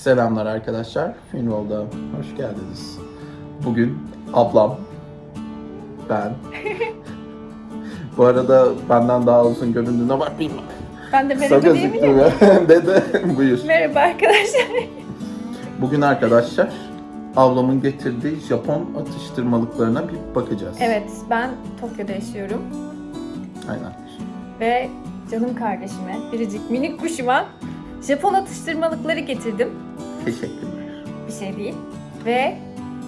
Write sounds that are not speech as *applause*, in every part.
Selamlar arkadaşlar. Finroll'da hoş geldiniz. Bugün ablam, ben. *laughs* Bu arada benden daha uzun göründüğüne bakmayın. Ben de Kısa merhaba diyebilir miyim? *laughs* Dede buyur. Merhaba arkadaşlar. Bugün arkadaşlar ablamın getirdiği Japon atıştırmalıklarına bir bakacağız. Evet, ben Tokyo'da yaşıyorum Aynen. ve canım kardeşime, biricik minik kuşuma Japon atıştırmalıkları getirdim. Teşekkürler. Bir şey değil. Ve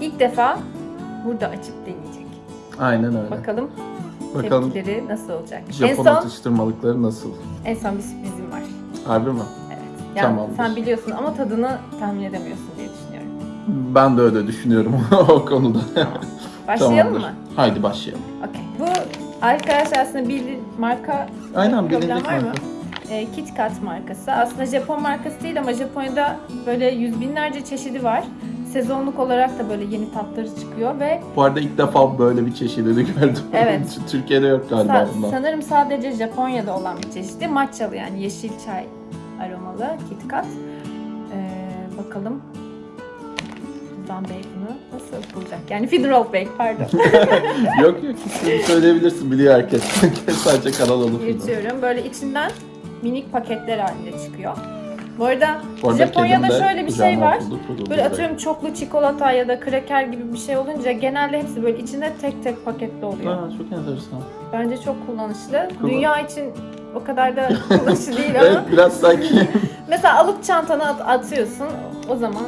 ilk defa burada açıp deneyecek. Aynen öyle. Bakalım, Bakalım tepkileri nasıl olacak. en Japon son, atıştırmalıkları nasıl? en son bir sürprizim var. Harbi mi? Evet. Yani Tamamdır. sen biliyorsun ama tadını tahmin edemiyorsun diye düşünüyorum. Ben de öyle düşünüyorum *laughs* o konuda. Başlayalım Tamamdır. mı? Haydi başlayalım. Okey. Bu arkadaşlar aslında bir marka Aynen Problem bilindik var mı? marka. E, KitKat markası. Aslında Japon markası değil ama Japonya'da böyle yüz binlerce çeşidi var. Sezonluk olarak da böyle yeni tatları çıkıyor ve Bu arada ilk defa böyle bir çeşidini *laughs* gördüm. Evet. Türkiye'de yok galiba sa- bundan. sanırım sadece Japonya'da olan bir çeşidi. Matchalı yani yeşil çay aromalı KitKat. Ee, bakalım Buradan bacon'ı nasıl bulacak? Yani Federal Bake pardon. *laughs* yok yok söyleyebilirsin biliyor herkes. *laughs* Sadece kanal alıp. Yırtıyorum. Böyle içinden minik paketler halinde çıkıyor. Bu arada Bu arada Japonya'da şöyle bir şey var. kuruldu Böyle atıyorum çoklu çikolata ya da kraker gibi bir şey olunca genelde hepsi böyle içinde tek tek paketli oluyor. Aa, çok enteresan. Bence çok kullanışlı. Kullan- Dünya için o kadar da *laughs* kullanışlı değil ama Evet biraz sanki *laughs* mesela alıp çantana at- atıyorsun o zaman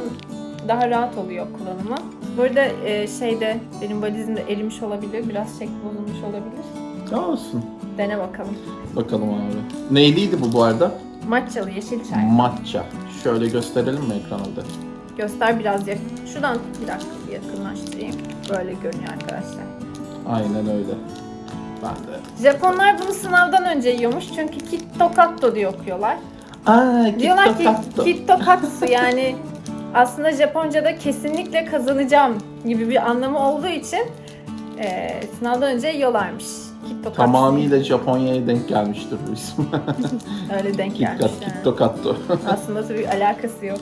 daha rahat oluyor kullanımı. Bu arada e, şeyde benim valizimde erimiş olabilir, biraz şekli bozulmuş olabilir. olsun. Dene bakalım. Bakalım abi. Neyliydi bu bu arada? Matchalı yeşil çay. Matcha. Şöyle gösterelim mi ekranda? Göster biraz yakın. Şuradan bir dakika bir yakınlaştırayım. Böyle görünüyor arkadaşlar. Aynen öyle. Ben de. Japonlar bunu sınavdan önce yiyormuş çünkü kitto katto diye okuyorlar. Aa, Diyorlar ki Kitto Katto. kitto katsu *laughs* yani aslında Japonca'da kesinlikle kazanacağım gibi bir anlamı olduğu için e, sınavdan önce yiyorlarmış. Kitto. Tamamıyla Japonya'ya denk gelmiştir bu isim. *laughs* Öyle denk gelmiş. Kat, yani. Kitto Katto. *laughs* Aslında tabii alakası yok.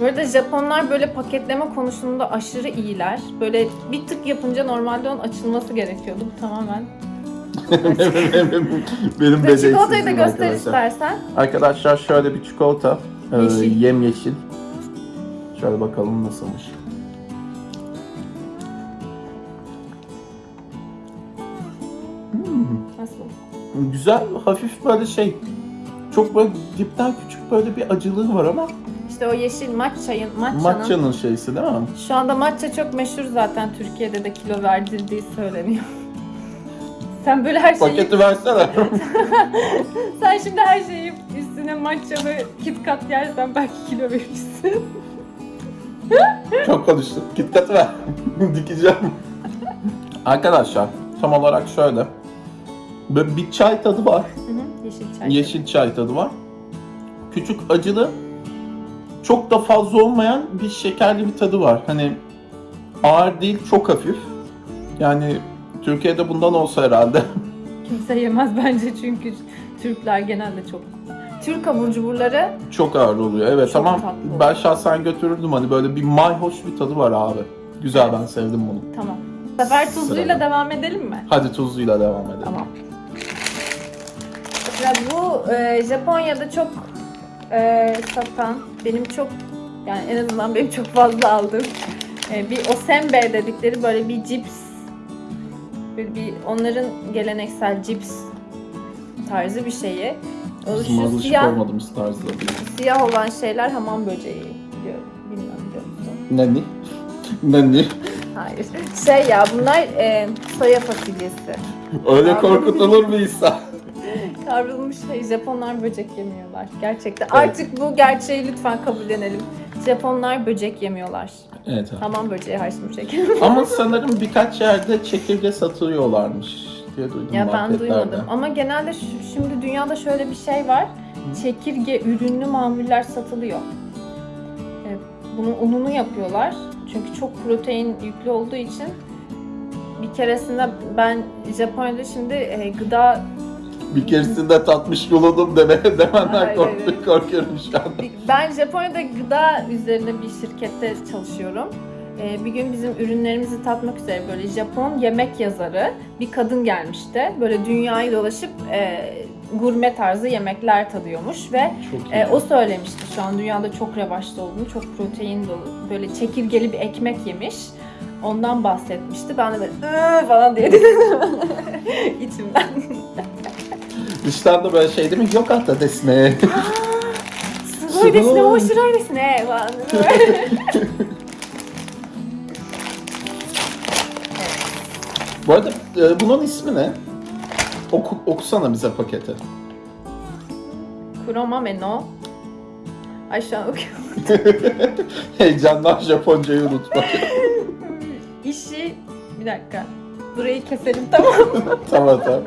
Bu arada Japonlar böyle paketleme konusunda aşırı iyiler. Böyle bir tık yapınca normalde onun açılması gerekiyordu. Bu tamamen. *laughs* Benim Ve çikolatayı da beceriksizliğim göster arkadaşlar. istersen. Arkadaşlar şöyle bir çikolata. Ee, Yeşil. yem yeşil. Şöyle bakalım nasılmış. Güzel, hafif böyle şey. Çok böyle dipten küçük böyle bir acılığı var ama İşte o yeşil matcha'nın, matcha'nın matcha'nın şeysi değil mi? Şu anda matcha çok meşhur zaten Türkiye'de de kilo verdirdiği söyleniyor. *laughs* Sen böyle her şeyi, Paketi versene. *laughs* sen şimdi her şeyi üstüne matchalı KitKat yersen belki kilo verirsin. *laughs* Çok konuştum. Kitkat ver. Dikeceğim. Arkadaşlar tam olarak şöyle. Böyle bir çay tadı var. Hı hı, Yeşil çay. Yeşil çay tadı var. Küçük acılı. Çok da fazla olmayan bir şekerli bir tadı var. Hani ağır değil, çok hafif. Yani Türkiye'de bundan olsa herhalde. *laughs* Kimse yemez bence çünkü Türkler genelde çok. Türk abur cuburları çok ağır oluyor. Evet Çok tatlı ben şahsen götürürdüm hani böyle bir mayhoş bir tadı var abi. Güzel ben sevdim bunu. tamam. Bu sefer tuzluyla Sırada. devam edelim mi? Hadi tuzluyla devam edelim. Tamam. Mesela bu e, Japonya'da çok e, satan, benim çok yani en azından benim çok fazla aldığım e, bir osembe dedikleri böyle bir cips. Böyle bir onların geleneksel cips tarzı bir şeyi. O Bizim şu siyah, olmadığımız tarzda değil. siyah olan şeyler hamam böceği biliyorum. Bilmiyorum biliyor musun? Nani? Nani? Hayır. Şey ya bunlar e, soya fasulyesi. Öyle korkutulur mu İsa? Kavrulmuş şey Japonlar böcek yemiyorlar. Gerçekten. Artık bu gerçeği lütfen kabullenelim. Japonlar böcek yemiyorlar. Evet abi. Hamam böceği hariç çekelim. *laughs* Ama sanırım birkaç yerde çekirge satıyorlarmış diye duydum ya ben duymadım. Ama genelde şimdi dünyada şöyle bir şey var. Çekirge ürünlü mamuller satılıyor. E, Bunun ununu yapıyorlar. Çünkü çok protein yüklü olduğu için bir keresinde ben Japonya'da şimdi e, gıda bir keresinde tatmış bulundum deme, *laughs* demenden Hayır, kork- hayır. korkuyorum şu an. Ben Japonya'da gıda üzerine bir şirkette çalışıyorum. Ee, bir gün bizim ürünlerimizi tatmak üzere böyle Japon yemek yazarı bir kadın gelmişti. Böyle dünyayı dolaşıp e, gurme tarzı yemekler tadıyormuş ve e, o söylemişti şu an dünyada çok revaçta olduğunu, çok protein dolu, böyle çekirgeli bir ekmek yemiş. Ondan bahsetmişti. Ben de böyle falan diye *laughs* dedim içimden. Dıştan da böyle şey değil mi? Yok hatta desne. すごいですね、面白いですね。falan. Bu arada e, bunun ismi ne? Oku, okusana bize paketi. Kuromame no. Ay şu an okuyorum. Heyecandan *laughs* Japoncayı unutma. İşi bir dakika. Burayı keselim tamam mı? *laughs* tamam tamam.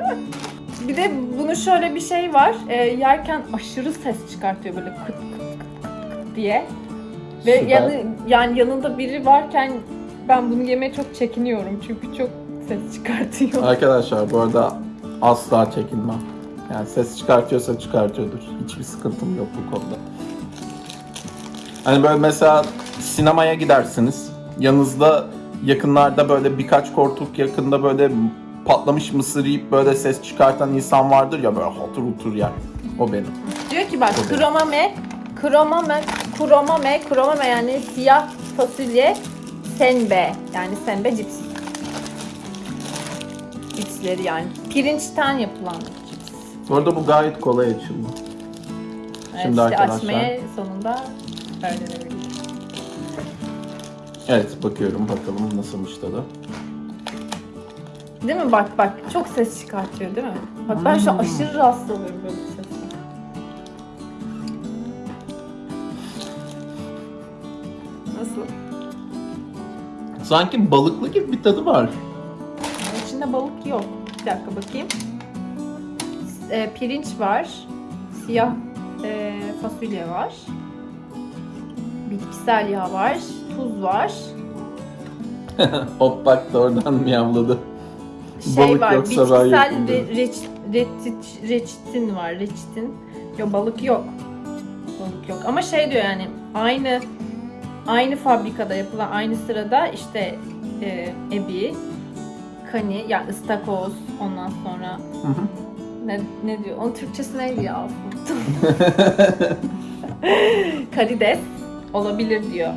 Bir de bunun şöyle bir şey var. E, yerken aşırı ses çıkartıyor böyle kıt kıt kıt kıt kıt diye. Ve Süper. yanı, yani yanında biri varken ben bunu yemeye çok çekiniyorum çünkü çok ses çıkartıyor. Arkadaşlar bu arada asla çekinmem. Yani ses çıkartıyorsa çıkartıyordur. Hiçbir sıkıntım yok bu konuda. Hani böyle mesela sinemaya gidersiniz. Yanınızda yakınlarda böyle birkaç koltuk yakında böyle patlamış mısır yiyip böyle ses çıkartan insan vardır ya böyle otur otur yer. O benim. Diyor ki bak kromame, kromame, kromame, kromame yani siyah fasulye, senbe yani senbe cips. Cipsleri yani pirinçten yapılan cips. Bu arada bu gayet kolay açıldı. Evet, Şimdi işte arkadaşlar- açmaya sonunda öğrenebildim. Evet bakıyorum bakalım nasılmış tadı. Değil mi? Bak bak çok ses çıkartıyor değil mi? Bak ben şu an Hmm. aşırı rahatsız oluyorum böyle bir sesle. Nasıl? Sanki balıklı gibi bir tadı var. İçinde balık yok. Bir dakika bakayım. E, pirinç var. Siyah e, fasulye var. Bitkisel yağ var. Tuz var. *laughs* Hop bak da oradan miyavladı. Şey Balık var. yoksa bitkisel re, reç, reçit, reçitin var. Reçitin. Yok balık yok. Balık yok. Ama şey diyor yani aynı aynı fabrikada yapılan aynı sırada işte e, ebi, kani, yani ıstakoz ondan sonra Hı hı. ne, ne diyor? Onun Türkçesi neydi ya? *laughs* Karides olabilir diyor.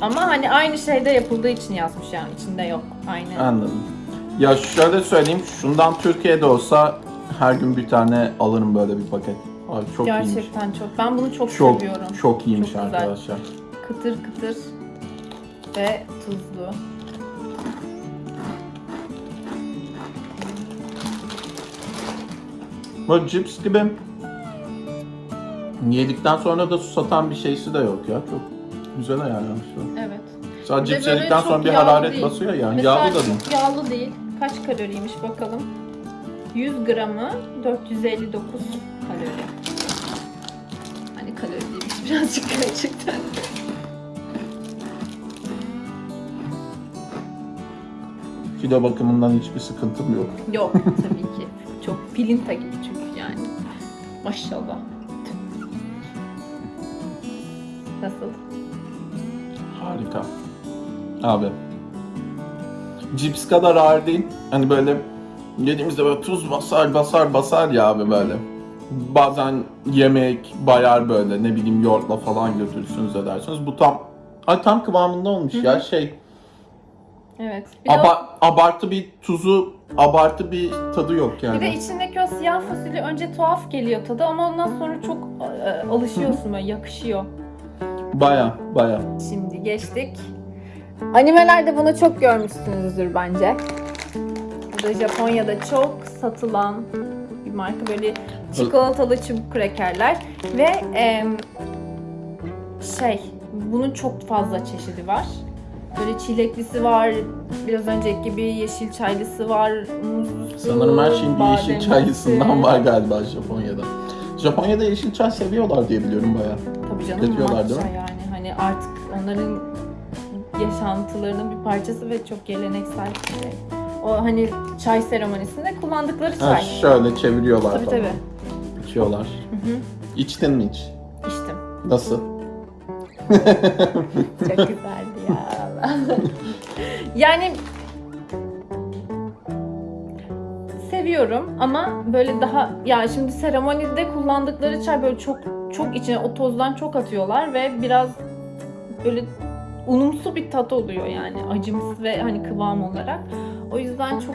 Ama hani aynı şeyde yapıldığı için yazmış yani içinde yok. Aynı. Anladım. Ya şöyle söyleyeyim, şundan Türkiye'de olsa her gün bir tane alırım böyle bir paket. Abi çok iyiymiş. Gerçekten çok. Ben bunu çok, Çok seviyorum. çok iyiymiş Çok güzel. arkadaşlar. Kıtır kıtır ve tuzlu. Böyle cips gibi yedikten sonra da susatan bir şeysi de yok ya. Çok güzel ayarlamışlar. Evet. Sadece Ve böyle yedikten çok sonra bir yağlı hararet değil. basıyor ya. Mesela Yağlı da değil. çok yağlı değil. Kaç kaloriymiş bakalım. 100 gramı 459 kalori. Hani kalori değilmiş *laughs* birazcık gerçekten. Kilo bakımından hiçbir sıkıntım yok. Yok *laughs* tabii ki. Çok pilinta gibi çünkü yani. Maşallah. Nasıl? Harika. Abi. Cips kadar ağır değil. Hani böyle yediğimizde böyle tuz basar basar basar ya abi böyle. Bazen yemek bayar böyle ne bileyim yoğurtla falan götürürsünüz edersiniz. Bu tam ay tam kıvamında olmuş ya şey. Evet. Bir de, o- aba- abartı bir tuzu, abartı bir tadı yok bir yani. de içindeki o siyah fasulye önce tuhaf geliyor tadı ama ondan sonra çok e, alışıyorsun böyle yakışıyor. Baya baya. Şimdi geçtik. Animelerde bunu çok görmüşsünüzdür bence. Bu da Japonya'da çok satılan bir marka böyle çikolatalı çubuk krekerler ve em, şey bunun çok fazla çeşidi var. Böyle çileklisi var, biraz önceki gibi yeşil çaylısı var, Sanırım her şeyin bir yeşil bademlisi. çayısından var galiba Japonya'da. Japonya'da yeşil çay seviyorlar diye biliyorum baya. Tabii canım Getiriyorlar değil matcha mi? yani hani artık onların yaşantılarının bir parçası ve çok geleneksel bir şey. O hani çay seremonisinde kullandıkları Ha, çay. şöyle çeviriyorlar Tabii falan. tabii. İçiyorlar. Hı hı. İçtin mi hiç? İçtim. Nasıl? Çok güzeldi ya. *laughs* yani seviyorum ama böyle daha ya şimdi seremonide kullandıkları çay böyle çok çok içine o tozdan çok atıyorlar ve biraz böyle unumsu bir tat oluyor yani acımsı ve hani kıvam olarak. O yüzden çok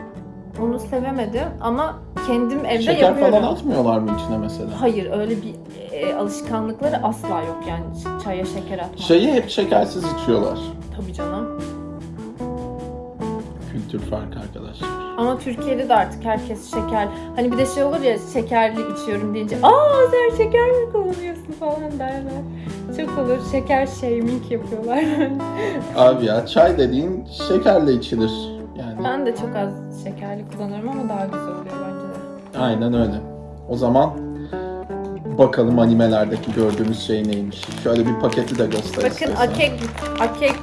onu sevemedim ama kendim evde Şeker yapıyorum. falan atmıyorlar mı içine mesela? Hayır öyle bir e, alışkanlıkları asla yok yani çaya şeker atmak. Şeyi hep şekersiz içiyorlar. Tabii canım. Kültür farkı arkadaşlar. Ama Türkiye'de de artık herkes şeker. Hani bir de şey olur ya şekerli içiyorum deyince aa sen şeker mi kullanıyorsun falan derler. Çok olur şeker shaming yapıyorlar. *laughs* Abi ya çay dediğin şekerle içilir. Yani ben de çok az şekerli kullanıyorum ama daha güzel oluyor bence de. aynen öyle. O zaman bakalım animelerdeki gördüğümüz şey neymiş. Şöyle bir paketi de göster Bakın akek, akek,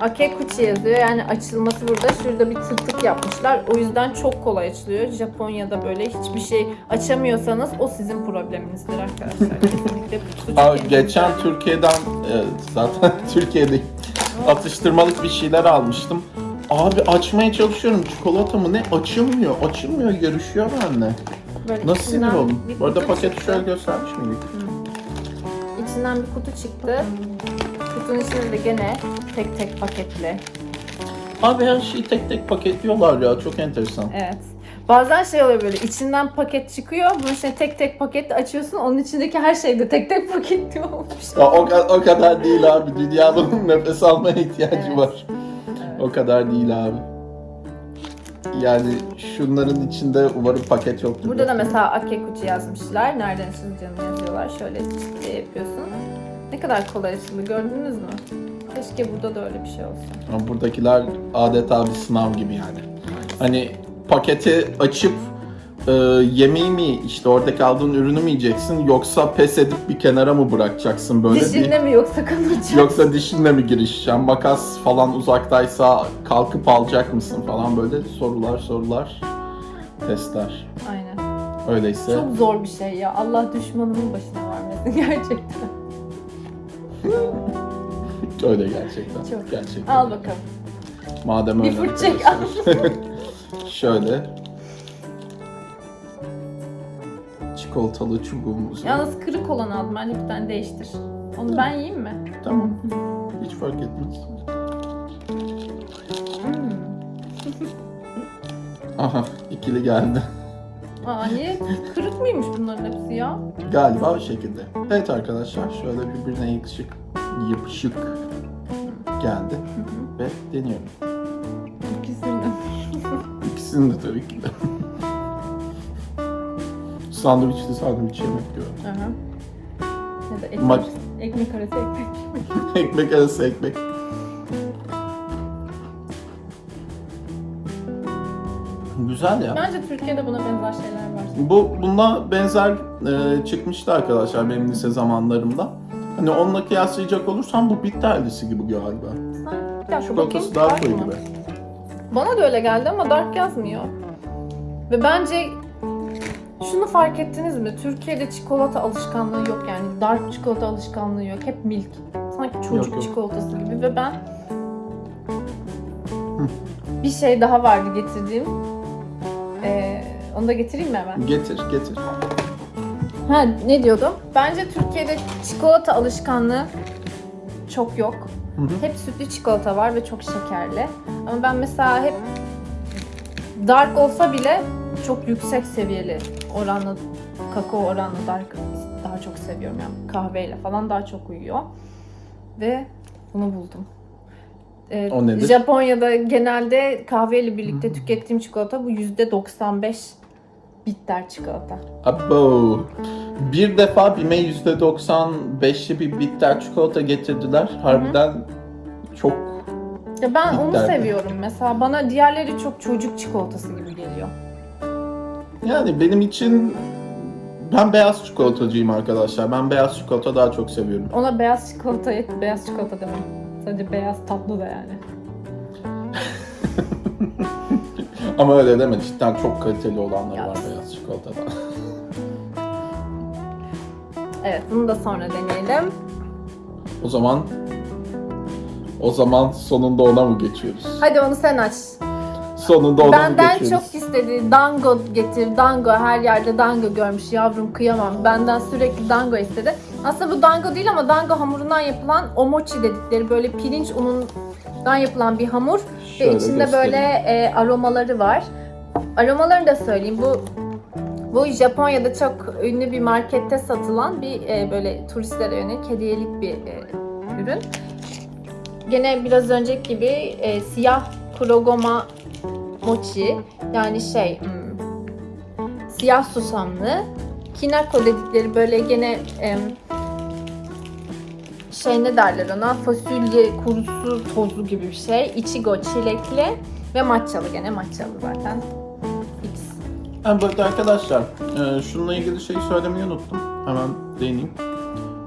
akekuchi yazıyor. Yani açılması burada. Şurada bir tırtık yapmışlar. O yüzden çok kolay açılıyor. Japonya'da böyle hiçbir şey açamıyorsanız o sizin probleminizdir arkadaşlar. Kesinlikle Aa, geçen. Türkiye'den zaten *laughs* Türkiye'de atıştırmalık bir şeyler almıştım. Abi açmaya çalışıyorum çikolata mı ne açılmıyor açılmıyor yarışıyor benimle. Böyle Nasıl sinir içinden oldum? bir Bu arada kutu paketi çıktı. şöyle göstermiş miydik? İçinden bir kutu çıktı. Kutunun içinde de gene tek tek paketli. Abi her şeyi tek tek paketliyorlar ya çok enteresan. Evet. Bazen şey oluyor böyle içinden paket çıkıyor. Bunun içine tek tek paket açıyorsun. Onun içindeki her şey de tek tek olmuş. Ya o, o kadar değil abi. Dünya bunun *laughs* nefes almaya ihtiyacı Evet. var. O kadar değil abi. Yani şunların içinde umarım paket yoktur. Burada da mesela Akekuchi yazmışlar. Nereden açılacağını yazıyorlar. Şöyle yapıyorsun. Ne kadar kolay açıldı gördünüz mü? Keşke burada da öyle bir şey olsa. Ama buradakiler adeta bir sınav gibi yani. Hani paketi açıp e, yemeği mi işte oradaki aldığın ürünü mü yiyeceksin yoksa pes edip bir kenara mı bırakacaksın böyle Dişinde mi yoksa kanacak? bir yoksa dişinle mi girişeceksin makas falan uzaktaysa kalkıp alacak mısın falan böyle sorular sorular testler. Aynen. Öyleyse Çok zor bir şey ya. Allah düşmanımın başına vermesin *laughs* gerçekten. Öyle gerçekten. Çok. Gerçekten. Al bakalım. Madem Bir öyle. fırt çek, arkadaşlar. Şöyle. Çikolatalı çubuğumuzu. Yalnız kırık olan aldım. Bence bir tane değiştir. Onu ben yiyeyim mi? Tamam. Hiç fark etmez. Hmm. Aha ikili geldi. Aa niye? Kırık mıymış bunların hepsi ya? Galiba o şekilde. Evet arkadaşlar şöyle birbirine yakışık, yapışık geldi ve deniyorum. İkisini. İkisini de tabii ki de. Sandviçli sandviç yemek diyorum. Aha. Ya da ekmek, Maç- ekmek arası ekmek. *laughs* ekmek arası ekmek. Güzel ya. Bence Türkiye'de buna benzer şeyler var. Bu buna benzer e, çıkmıştı arkadaşlar benim lise zamanlarımda. Hani onunla kıyaslayacak olursam bu bitterlisi gibi galiba. Sen bir dakika bakayım. Çikolatası daha Dark mı? gibi. Bana da öyle geldi ama dark yazmıyor. Ve bence şunu fark ettiniz mi? Türkiye'de çikolata alışkanlığı yok yani. Dark çikolata alışkanlığı yok. Hep milk. Sanki çocuk Yok, yok. çikolatası gibi ve ben bir şey daha vardı getirdiğim. Onu da getireyim mi hemen? Getir getir. Ha ne diyordum? Bence Türkiye'de çikolata alışkanlığı çok yok. Hı hı. Hep sütlü çikolata var ve çok şekerli. Ama ben mesela hep dark olsa bile çok yüksek seviyeli oranlı kakao oranlı dark daha çok seviyorum yani kahveyle falan daha çok uyuyor. Ve bunu buldum. Ee, O nedir? Japonya'da genelde kahveyle birlikte tükettiğim çikolata bu %95 bitter çikolata. Abo. Bir defa BİM'e %95'li bir bitter çikolata getirdiler. Harbiden çok Ya ben onu Bitter mi? seviyorum mesela. Bana diğerleri çok çocuk çikolatası gibi geliyor. yani benim için ben beyaz çikolatacıyım arkadaşlar. Ben beyaz çikolata daha çok seviyorum. Ona beyaz çikolata, beyaz çikolata demem. Sadece beyaz tatlı da yani. *laughs* Ama öyle deme cidden çok kaliteli olanları Ya. var beyaz çikolatada. *laughs* Evet bunu da sonra deneyelim. o zaman o zaman sonunda ona mı geçiyoruz? Hadi onu sen aç. Sonunda ona mı Benden geçiyoruz? çok istedi. Dango getir. Dango her yerde dango görmüş. Yavrum kıyamam. Benden sürekli dango istedi. Aslında bu dango değil ama dango hamurundan yapılan omochi dedikleri böyle pirinç unundan yapılan bir hamur Şöyle ve içinde göstereyim. böyle e, aromaları var. Aromalarını da söyleyeyim. Bu bu Japonya'da çok ünlü bir markette satılan bir e, böyle turistlere yönelik hediyelik bir e, ürün. Gene biraz önceki gibi e, siyah kurogoma mochi yani şey hmm, siyah susamlı kinako dedikleri böyle gene em, şey ne derler ona fasulye kurusu tozu gibi bir şey ichigo çilekli ve matchalı gene matchalı zaten fix. Ha, bu arada arkadaşlar, e, şununla ilgili şeyi söylemeyi unuttum. Hemen değineyim.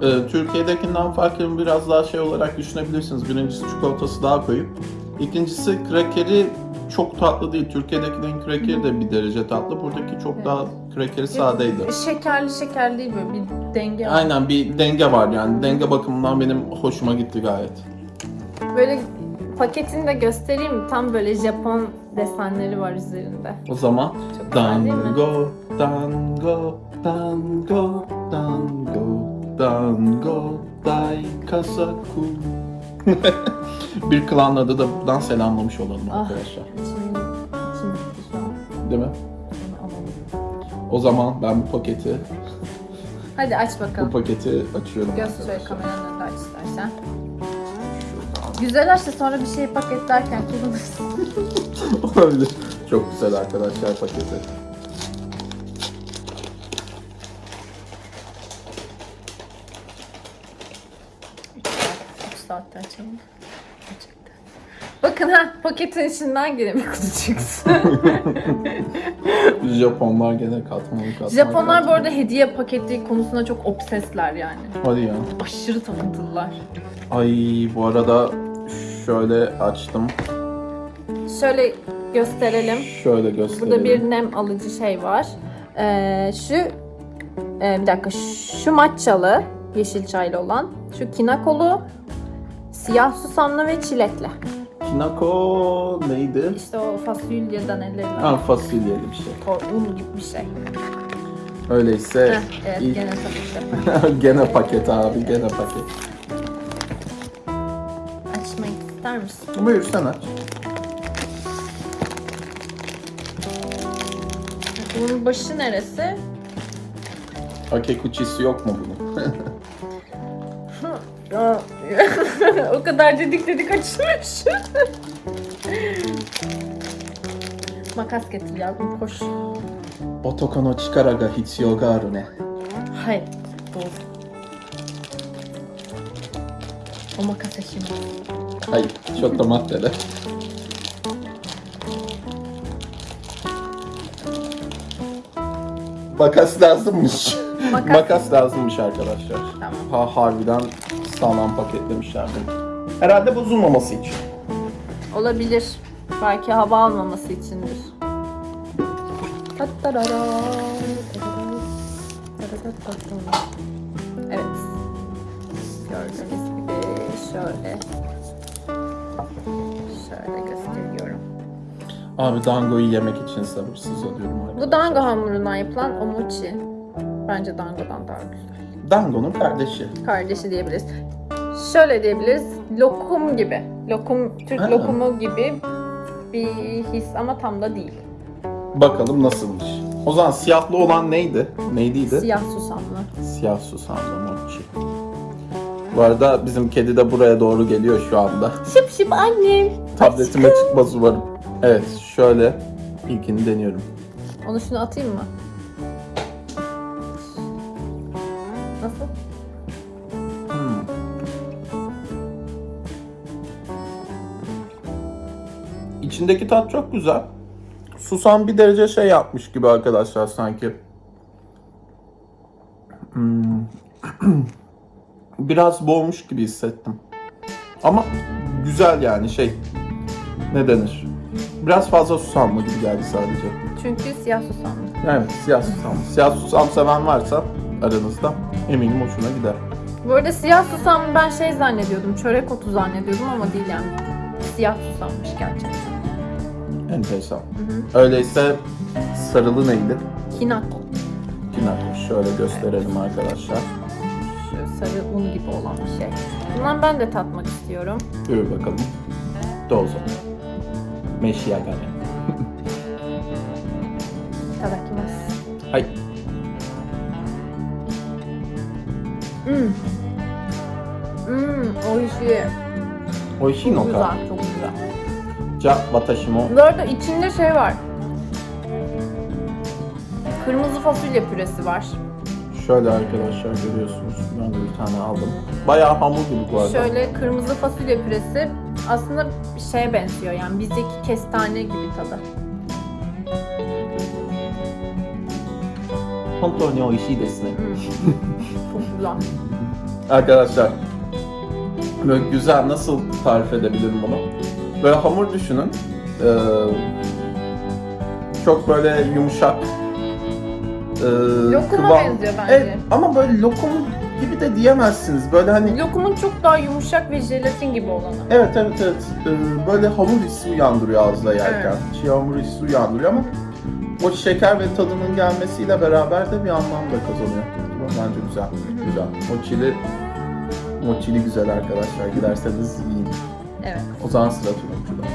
E, Türkiye'dekinden farkını biraz daha şey olarak düşünebilirsiniz. Birincisi çikolatası daha koyu. İkincisi krakeri çok tatlı değil. Türkiye'dekilerin krakeri de bir derece tatlı. Buradaki çok daha krakeri sadeydi. Şekerli şekerli değil böyle bir denge var. Aynen bir denge var yani. Denge bakımından benim hoşuma gitti gayet. Böyle paketini de göstereyim mi? Tam böyle Japon desenleri var üzerinde. O zaman Çok güzel değil mi? Dango, dango, dango, dango, dango, dai kasaku. *laughs* bir klan adı da buradan selamlamış olalım Ah. arkadaşlar. Şimdi, şimdi şu an Değil mi? O zaman ben bu paketi, Hadi aç bu bakalım. paketi açıyorum. Arkadaşlar. kameranın önünde aç istersen. Güzel aç da sonra bir şey paketlerken kullanırsın. *laughs* Olabilir. Çok güzel arkadaşlar paketi. Saatte açalım. Bakın ha paketin içinden gene bir kutu çıksın. *laughs* Japonlar gene katmanlı katmanlı. Japonlar bu arada hediye paketi konusunda çok obsesler yani. Hadi ya. Aşırı takıntılılar. Ay bu arada şöyle açtım. Şöyle gösterelim. Şöyle göstereyim. Burada bir nem alıcı şey var. Ee, şu e, bir dakika şu matchalı yeşil çaylı olan, şu kinakolu, siyah susamlı ve çilekli. Kinako neydi? İşte o fasulyeden ellerinden. Ha fasulyeli bir şey. O un gibi bir şey. Öyleyse Heh, evet ilk- gene ki. *laughs* gene paket abi gene paket. Açmak ister misin? Buyur sen aç. Bunun başı neresi? Akekuchisi yok mu bunun? *laughs* *laughs* o kadar dedik dedik açmış. *laughs* Makas getir yavrum koş. Otoko no chikara ga hitsuyou ga aru ne. Hayır. Doğru. O makas şimdi. Hayır, çok da maddeli. Makas lazımmış. Makas. Makas lazımmış arkadaşlar. Tamam. Ha harbiden sağlam paketlemişler bunu. Herhalde bozulmaması için. Olabilir. Belki hava almaması içindir. Evet. Gördüğünüz gibi şöyle şöyle gösteriyorum. Abi dangoyu yemek için sabırsız oluyorum. Bu dango hamurundan yapılan omochi. Bence dangodan daha güzel. Dango'nun kardeşi. Kardeşi diyebiliriz. Şöyle diyebiliriz. Lokum gibi. Lokum, Türk Ha. lokumu gibi bir his ama tam da değil. Bakalım nasılmış. O zaman siyahlı olan neydi? Neydiydi? Siyah susamlı. Siyah susamlı mochi. Bu arada bizim kedi de buraya doğru geliyor şu anda. Şıp şıp annem. Tabletime çıkmaz umarım. Evet, şöyle ilkini deniyorum. Onu şunu atayım mı? İçindeki tat çok güzel. Susam bir derece şey yapmış gibi arkadaşlar sanki. Hmm. *clears throat* Biraz boğmuş gibi hissettim. Ama güzel yani şey. Ne denir? Biraz fazla susamlı gibi geldi sadece. Çünkü siyah susamlı. Evet, siyah susamlı. Siyah susam seven varsa aranızda eminim hoşuna gider. Bu arada siyah susamlı ben şey zannediyordum, çörek otu zannediyordum ama değil yani. Siyah susammış gerçekten. Enteresan. hı. Öyleyse sarılı neydi? Kinako. Kinako. Şöyle gösterelim arkadaşlar. Şu sarı un gibi olan bir şey. Bundan ben de tatmak istiyorum. Buyur bakalım. Dozo. Meşiyagane. *laughs* Tadakimasu. Hay. Hmm. Hmm, oishii. Oishii no Çok ka. güzel, çok güzel. Ja watashi mo. Bu arada içinde şey var. Kırmızı fasulye püresi var. Şöyle arkadaşlar görüyorsunuz. Ben de bir tane aldım. Bayağı hamur gibi bu arada. Şöyle kırmızı fasulye püresi aslında bir şeye benziyor yani bizdeki kestane gibi tadı. Hontou ni oishii desu ne. Hmm. *laughs* Çok güzel. Arkadaşlar böyle güzel nasıl tarif edebilirim bunu? Böyle hamur düşünün. Ee, çok böyle yumuşak. ee, Lokuma kıvam- benziyor bence. Evet ama böyle lokum gibi de diyemezsiniz. Böyle hani Lokumun çok daha yumuşak ve jelatin gibi olanı. evet evet evet Ee, böyle hamur hissi uyandırıyor ağızda yerken. Çiğ hamur hissi uyandırıyor ama o şeker ve tadının gelmesiyle beraber de bir anlam da kazanıyor. Bence güzel. Güzel. Mochili Mochili güzel arkadaşlar. Giderseniz yiyin. Evet. O zaman sıra turuncuda.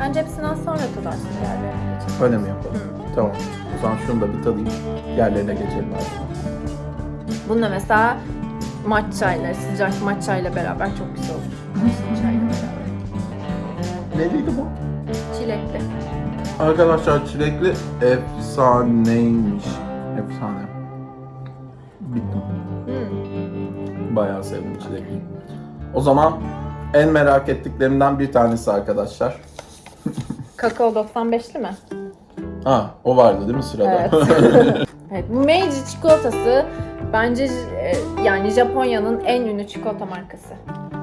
Bence hepsinden sonra tadarsın diğerlerine geçelim. Öyle mi yapalım? Tamam. O zaman şunu da bir tadayım. Yerlerine geçelim artık. Bununla mesela matcha ile, sıcak matcha ile beraber çok güzel olur. Çayla beraber. Neliydi bu? Çilekli. Arkadaşlar çilekli efsaneymiş. Efsane. Bittim. Hmm. Bayağı sevdim çilekli. O zaman en merak ettiklerimden bir tanesi arkadaşlar. *laughs* Kakao 95'li mi? Ha, o vardı değil mi sırada? Evet. *laughs* evet, bu Meiji çikolatası bence e, yani Japonya'nın en ünlü çikolata markası.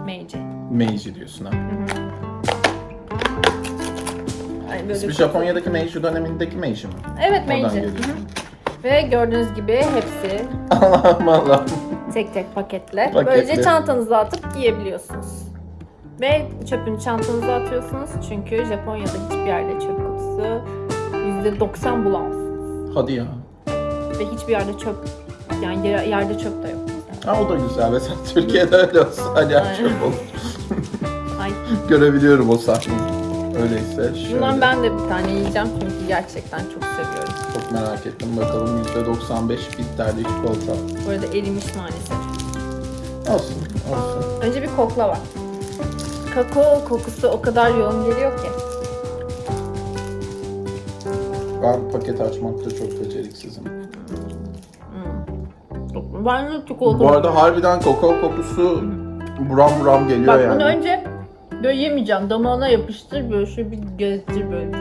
Meiji. Meiji diyorsun ha. Ay, böyle İsmi Japonya'daki Meiji dönemindeki Meiji mi? Evet Oradan Meiji. geliyor. Hı hı. Ve gördüğünüz gibi hepsi *laughs* Allah'ım Allah'ım. tek tek paketle. Paketli. Böylece çantanıza atıp giyebiliyorsunuz. Ve çöpünü çantanıza atıyorsunuz çünkü Japonya'da hiçbir yerde çöp kutusu %90 bulamazsınız. Hadi ya. Ve hiçbir yerde çöp yani yer- yerde çöp de yok. mesela. Ha o da güzel. Mesela Türkiye'de öyle olsa hani Aynen. çöp olur. Ay, *laughs* Görebiliyorum o sahneyi. Öyleyse şöyle. bundan ben de bir tane yiyeceğim çünkü gerçekten çok seviyorum. Çok merak ettim. Bakalım %95 bitterli çikolata. Bu arada erimiş maalesef. Olsun, olsun. Önce bir kokla var. Kakao kokusu o kadar yoğun geliyor ki. Ben paket açmakta çok beceriksizim. Çok- Ben de çikolata. Bu arada harbiden kakao kokusu buram buram geliyor Bak yani. bunu önce böyle yemeyeceğim. Damağına yapıştır böyle şöyle bir gezdir böyle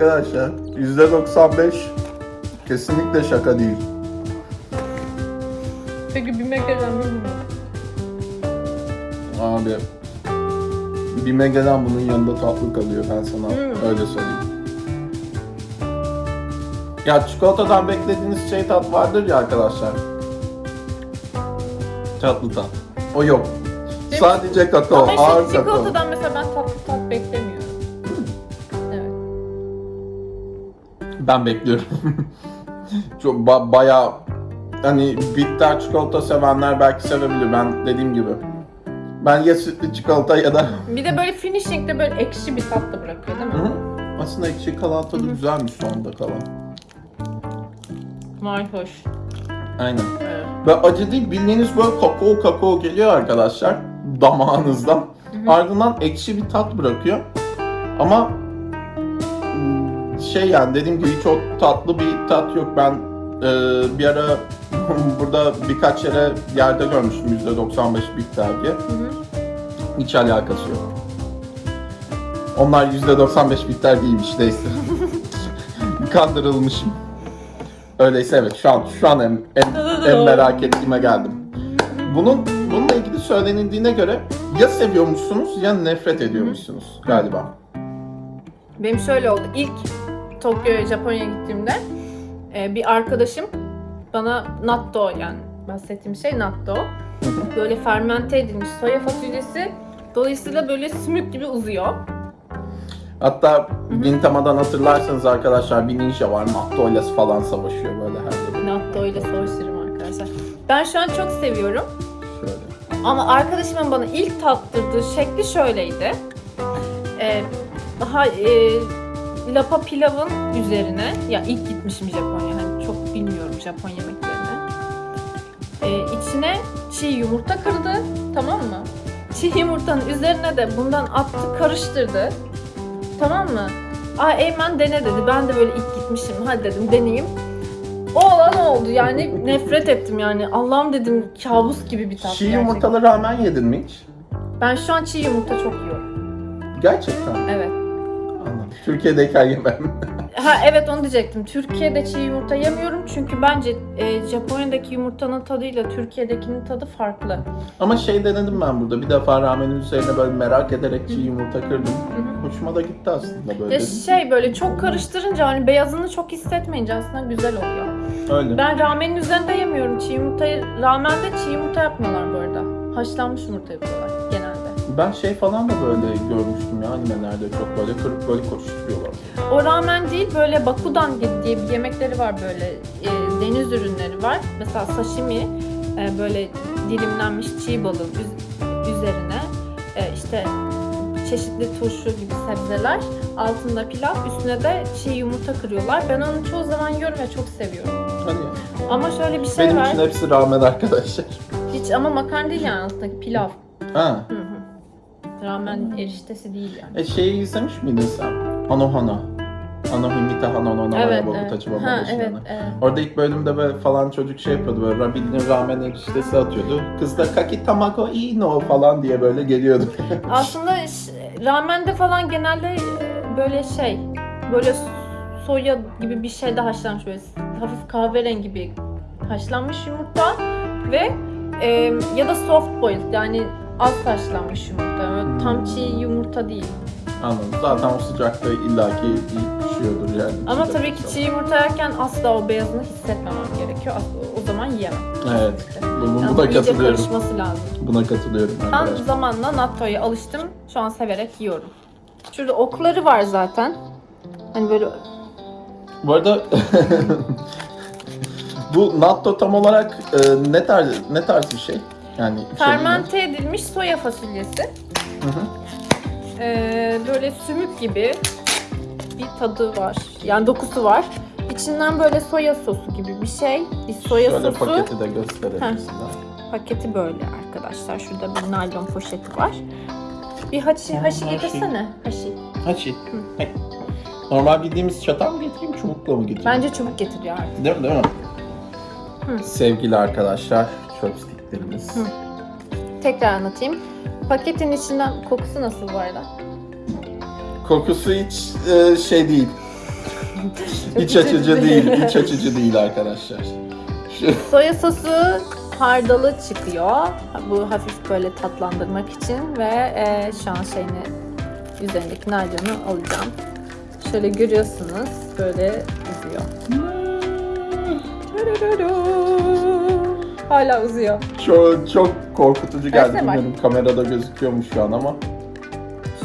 Arkadaşlar %95 kesinlikle şaka değil. Peki bir mekanizm mi? Abi bir megalen bunun yanında tatlı kalıyor ben sana Hmm. öyle söyleyeyim. Ya çikolatadan beklediğiniz şey tat vardır ya arkadaşlar. Tatlı tat. O yok. Benim- Sadece kakao, Ama ağır işte kakao. çikolatadan mesela ben tatlı Ben bekliyorum. *laughs* Çok ba- bayağı hani bitter çikolata sevenler belki sevebilir. Ben dediğim gibi. Ben ya sütlü çikolata ya da *laughs* Bir de böyle finishing'de böyle ekşi bir tat da bırakıyor değil mi? Hı hı. aslında ekşi kalan tadı güzelmiş sonunda kalan. Vay hoş. Aynen. Evet. Ve acı değil bildiğiniz böyle kakao kakao geliyor arkadaşlar damağınızdan. Ardından ekşi bir tat bırakıyor. Ama şey yani dediğim gibi o tatlı bir tat yok. Ben e, bir ara *laughs* burada birkaç yere yerde görmüştüm %95 bitter diye. Hı hı. Hiç alakası yok. Onlar %95 bitter değilmiş neyse. *laughs* Kandırılmışım. Öyleyse evet şu an şu an en, en, en merak ettiğime geldim. Bunun bununla ilgili söylenildiğine göre ya seviyormuşsunuz ya nefret ediyormuşsunuz galiba. Benim şöyle oldu. İlk Tokyo'ya, Japonya'ya gittiğimde e, bir arkadaşım bana natto yani bahsettiğim şey natto. Böyle fermente edilmiş soya fasulyesi. Dolayısıyla böyle sümük gibi uzuyor. Hatta Gintama'dan hatırlarsanız arkadaşlar bir ninja var. Natto ile falan savaşıyor böyle her yeri. Natto ile savaşırım arkadaşlar. Ben şu an çok seviyorum. Şöyle. Ama arkadaşımın bana ilk tattırdığı şekli şöyleydi. Ee, daha e, lapa pilavın üzerine, ya ilk gitmişim Japonya, hani çok bilmiyorum Japon yemeklerini. Ee, içine çiğ yumurta kırdı, tamam mı? Çiğ yumurtanın üzerine de bundan attı, karıştırdı. Tamam mı? Aa Eymen dene dedi. Ben de böyle ilk gitmişim. Hadi dedim deneyeyim. O olan oldu. Yani nefret ettim yani. Allah'ım dedim kabus gibi bir tat. Çiğ gerçekten. yumurtalı ramen yedin mi hiç? Ben şu an çiğ yumurta çok yiyorum. Gerçekten. Evet. Türkiye'deyken yemem. *laughs* Ha evet onu diyecektim. Türkiye'de çiğ yumurta yemiyorum çünkü bence e, Japonya'daki yumurtanın tadıyla Türkiye'dekinin tadı farklı. Ama şey denedim ben burada. Bir defa ramenin üzerine böyle merak ederek çiğ yumurta kırdım. Hoşuma da gitti aslında böyle. Ya şey böyle çok karıştırınca hani beyazını çok hissetmeyince aslında güzel oluyor. Öyle. Ben ramenin üzerinde yemiyorum çiğ yumurtayı. Ramende çiğ yumurta yapmıyorlar bu arada. Haşlanmış yumurta yapıyorlar genelde. Ben şey falan da böyle görmüştüm ya animelerde çok böyle kırıp böyle koşturuyorlar. O ramen değil böyle bakudan diye bir yemekleri var böyle e, deniz ürünleri var. Mesela sashimi e, böyle dilimlenmiş çiğ üz- üzerine e, işte çeşitli turşu gibi sebzeler altında pilav üstüne de çiğ yumurta kırıyorlar. Ben onu çoğu zaman yiyorum ve çok seviyorum. Hadi ya. Ama şöyle bir şey Benim var. için hepsi ramen arkadaşlar. Hiç ama makarna değil yani altındaki pilav. Ha. Hı hı. Ramen eriştesi değil yani. E şeyi izlemiş miydin sen? Anohana. Anohimita Hanonona Evet, evet, evet. Tachibana Ha, Boşuna. evet, evet. Orada ilk bölümde böyle falan çocuk şey yapıyordu böyle Rabin'in ramen eriştesi atıyordu. Kız da kaki tamago ino falan diye böyle geliyordu. *laughs* Aslında ş- ramende falan genelde e, böyle şey, böyle soya gibi bir şeyde haşlanmış böyle hafif kahverengi bir haşlanmış yumurta ve e, ya da soft boiled yani az haşlanmış yumurta. Böyle tam çiğ yumurta değil. Anladım. Zaten o sıcakta illaki iyi pişiyordur yani. Ama tabii ki çiğ yumurta yerken asla o beyazını hissetmemem gerekiyor. Asla- O zaman yiyemem. Evet. Bu- Yani Buna iyice katılıyorum. karışması lazım. Buna katılıyorum Ben arkadaşlar. zamanla natto'ya alıştım. Şu an severek yiyorum. Şurada okları var zaten. Hani böyle Bu arada *laughs* bu natto tam olarak e, ne tarz ne tarz bir şey? Yani fermente edilmiş soya fasulyesi. Hı hı. Ee, böyle sümük gibi bir tadı var. Yani dokusu var. İçinden böyle soya sosu gibi bir şey. Bir soya Şöyle sosu. paketi de gösterelim Heh. size. Paketi böyle arkadaşlar. Şurada bir naylon poşeti var. Bir haşi, haşi Haşi. getirsene. Haşi. Hay. Normal bildiğimiz çatal mı getireyim, çubukla mı getireyim? Bence çubuk getiriyor artık. Değil mi, değil mi? Hı. Sevgili arkadaşlar, chopsticklerimiz. Hı. Tekrar anlatayım. Paketin içinden kokusu nasıl bu arada? Kokusu hiç e, şey değil. İç açıcı değil, iç *laughs* açıcı değil arkadaşlar. Şu, Soya sosu hardalı çıkıyor. Bu hafif böyle tatlandırmak için ve e, şu an şeyini üzerindeki naylonu alacağım. Şöyle görüyorsunuz böyle uzuyor. Hala uzuyor. çok, çok korkutucu geldi. Versene bak. Bilmiyorum kamerada gözüküyormuş şu an ama.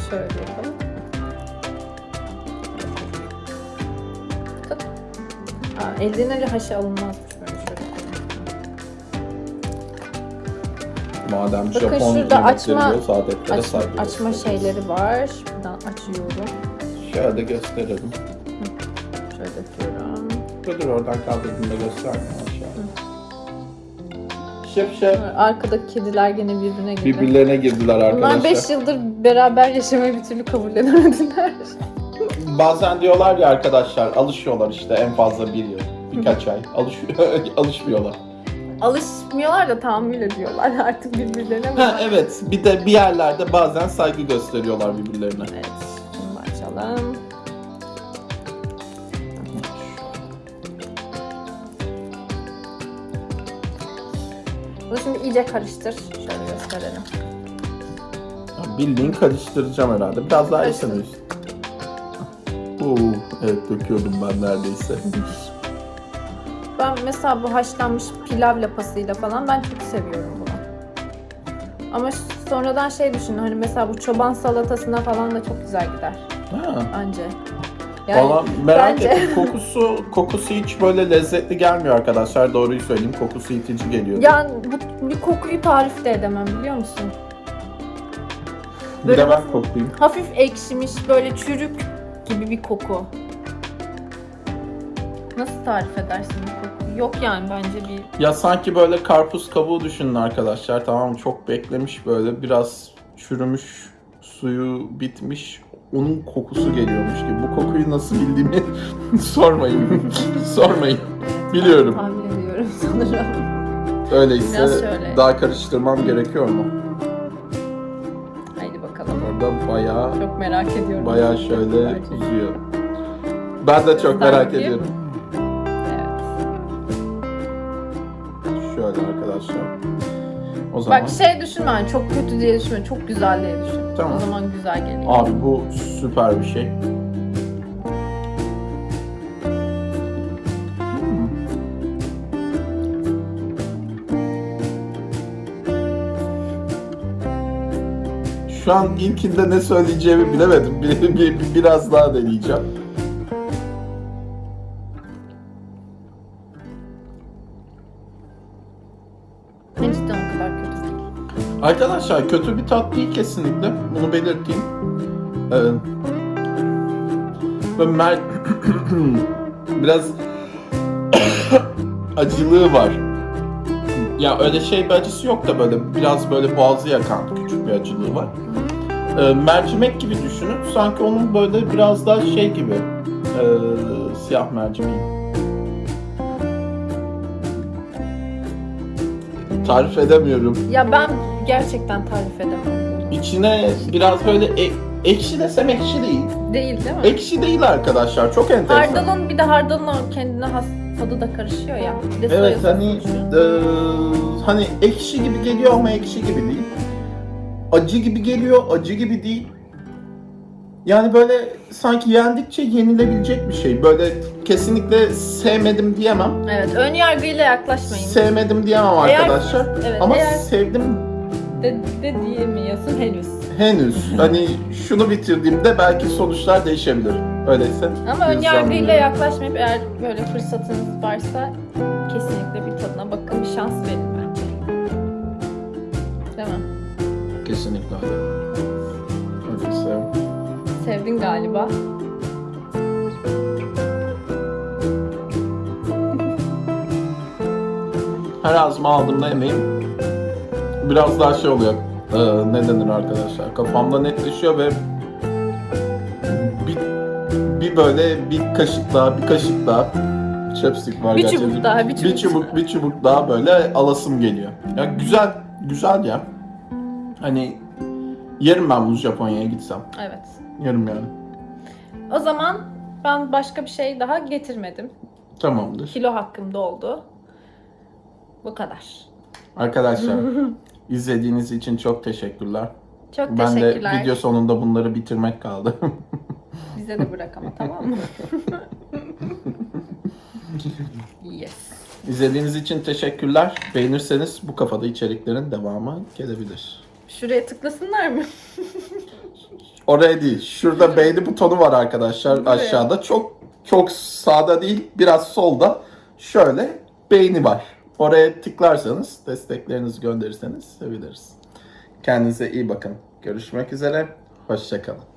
Şöyle yapalım. Tut. Aa, elden ele haşa alınmazmış böyle şöyle koyayım. Madem Bakın Japon şurada yemekleri açma- diyoruz, adetlere Açma, saygı açma gösteriyoruz. şeyleri var. Şuradan açıyorum. Şöyle gösterelim. Şöyle yapıyorum. Dur dur oradan kaldırdığında gösterme şef. Arkadaki kediler gene birbirine girdi. Birbirlerine girdiler Bunlar arkadaşlar. 5 yıldır beraber yaşamayı bir türlü kabullenemediler. Bazen diyorlar ya arkadaşlar alışıyorlar işte en fazla bir yıl. birkaç ay. Alış *laughs* alışmıyorlar. Alışmıyorlar da tahammül ediyorlar *laughs* artık birbirlerine. Ha evet. Bir de bir yerlerde bazen saygı gösteriyorlar birbirlerine. Evet. Da açalım. İyice karıştır. Şöyle gösterelim. Bildiğin karıştıracağım herhalde. Biraz daha Karıştır. üst. Oo, evet döküyordum ben neredeyse. Ben mesela bu haşlanmış pilav lapasıyla falan ben çok seviyorum bunu. Ama sonradan şey düşündüm hani mesela bu çoban salatasına falan da çok güzel gider Ha. bence. Yani Valla merak bence- ettim. *laughs* Kokusu, kokusu hiç böyle lezzetli gelmiyor arkadaşlar. Doğruyu söyleyeyim. Kokusu itici geliyor. yani bu bir kokuyu tarif de edemem biliyor musun? bir böyle de ben koklayayım. Hafif ekşimiş böyle çürük gibi bir koku. Nasıl tarif edersin bu kokuyu? Yok yani bence bir Ya sanki böyle karpuz kabuğu düşünün arkadaşlar. Tamam? Çok beklemiş böyle. Biraz çürümüş, suyu bitmiş. Onun kokusu geliyormuş gibi. Bu kokuyu nasıl bildiğimi *laughs* sormayın. sormayın. Biliyorum. tahmin ediyorum sanırım. Öyleyse şöyle. daha karıştırmam gerekiyor mu? Haydi bakalım. Orada bayağı Çok merak ediyorum. bayağı şöyle uzuyor. Ben de çok merak iyi. ediyorum. Evet. Şöyle arkadaşlar. O zaman Bak şey düşünme hani çok kötü diye düşünme. Çok güzel diye düşün. Tamam. O zaman güzel geliyor. abi bu süper bir şey. Şu an ilkinde ne söyleyeceğimi bilemedim. Bir, bir- bir- biraz daha deneyeceğim. Arkadaşlar kötü bir tat değil kesinlikle. Bunu belirteyim. Ee, mer- *coughs* biraz *coughs* acılığı var. Ya öyle şey bir acısı yok da böyle biraz böyle boğazı yakan küçük bir acılığı var. Ee, mercimek gibi düşünün. Sanki onun böyle biraz daha şey gibi. ee, siyah mercimeği. Tarif edemiyorum. Ya ben gerçekten tarif edemem. İçine biraz böyle e- ekşi desem ekşi değil. Değil değil mi? Ekşi değil arkadaşlar. Çok enteresan. Hardalın bir de hardalın o kendine has tadı da karışıyor ya. Bir de Evet hani eee, hani ekşi gibi geliyor ama ekşi gibi değil. Acı gibi geliyor, acı gibi değil. Yani böyle sanki yendikçe yenilebilecek bir şey. Böyle kesinlikle sevmedim diyemem. Evet ön yargıyla yaklaşmayın. Sevmedim diyemem Eğer- arkadaşlar. evet, ama eğer- sevdim de, de diyemiyorsun henüz. henüz. *laughs* hani şunu bitirdiğimde belki sonuçlar değişebilir. Öyleyse. Ama ön gözlemliyorum. yargıyla yaklaşmayıp eğer böyle fırsatınız varsa kesinlikle bir tadına bakın bir şans verin bence. Değil mi? Kesinlikle öyle. Öyleyse. Sevdin galiba. Her ağzıma aldığımda yemeğim biraz daha şey oluyor. Ee, ne denir arkadaşlar? Kafamda netleşiyor ve bir, bir böyle bir kaşık daha, bir kaşık daha chopstick var Bir gerçekten. çubuk daha, bir çubuk. Bir çubuk, bir çubuk daha böyle alasım geliyor. Ya güzel, güzel ya. Hani yerim ben bunu Japonya'ya gitsem. Evet. Yerim yani. O zaman ben başka bir şey daha getirmedim. Tamamdır. Kilo hakkımda oldu. Bu kadar. Arkadaşlar *laughs* izlediğiniz için çok teşekkürler. Çok Ben de teşekkürler. video sonunda bunları bitirmek kaldı. *laughs* Bize de bırak ama tamam mı? *laughs* yes. İzlediğiniz için teşekkürler. Beğenirseniz bu kafada içeriklerin devamı gelebilir. Şuraya tıklasınlar mı? *laughs* Oraya değil. Şurada beğeni butonu var arkadaşlar Buraya. aşağıda. Çok çok sağda değil, biraz solda. Şöyle beğeni var. Oraya tıklarsanız, desteklerinizi gönderirseniz seviniriz. Kendinize iyi bakın. Görüşmek üzere. Hoşçakalın.